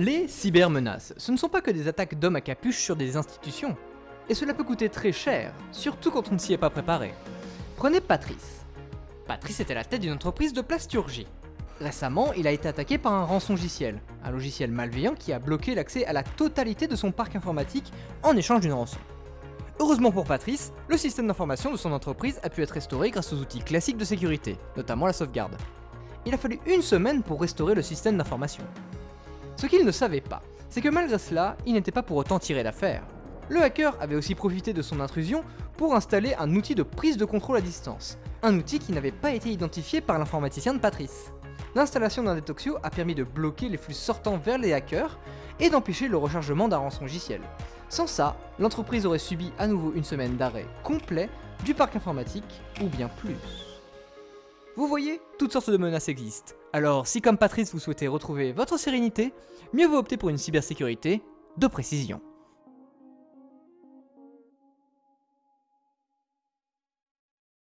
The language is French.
Les cybermenaces, ce ne sont pas que des attaques d'hommes à capuche sur des institutions. Et cela peut coûter très cher, surtout quand on ne s'y est pas préparé. Prenez Patrice. Patrice était la tête d'une entreprise de plasturgie. Récemment, il a été attaqué par un rançongiciel, un logiciel malveillant qui a bloqué l'accès à la totalité de son parc informatique en échange d'une rançon. Heureusement pour Patrice, le système d'information de son entreprise a pu être restauré grâce aux outils classiques de sécurité, notamment la sauvegarde. Il a fallu une semaine pour restaurer le système d'information. Ce qu'il ne savait pas, c'est que malgré cela, il n'était pas pour autant tiré d'affaire. Le hacker avait aussi profité de son intrusion pour installer un outil de prise de contrôle à distance, un outil qui n'avait pas été identifié par l'informaticien de Patrice. L'installation d'un Detoxio a permis de bloquer les flux sortants vers les hackers et d'empêcher le rechargement d'un rançongiciel. Sans ça, l'entreprise aurait subi à nouveau une semaine d'arrêt complet du parc informatique, ou bien plus. Vous voyez, toutes sortes de menaces existent. Alors si comme Patrice vous souhaitez retrouver votre sérénité, mieux vaut opter pour une cybersécurité de précision.